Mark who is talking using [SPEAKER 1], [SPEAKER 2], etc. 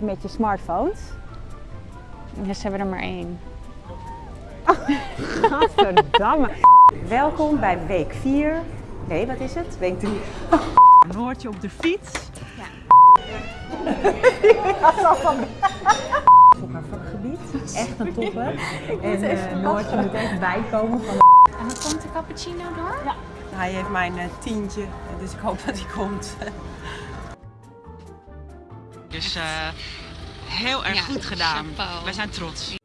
[SPEAKER 1] met je smartphones.
[SPEAKER 2] Ja, ze hebben er maar één.
[SPEAKER 1] Gadverdamme. Welkom bij week 4. Nee, wat is het? Week 3.
[SPEAKER 3] Noortje op de fiets.
[SPEAKER 1] Op haar vakgebied. Echt een topper. En eh, Noortje moet echt bijkomen van
[SPEAKER 2] En dan komt de cappuccino door?
[SPEAKER 3] Hij heeft mijn eh, tientje, dus ik hoop dat hij komt.
[SPEAKER 4] Dus eh, heel erg goed gedaan.
[SPEAKER 2] chapeau.
[SPEAKER 4] Wij zijn trots.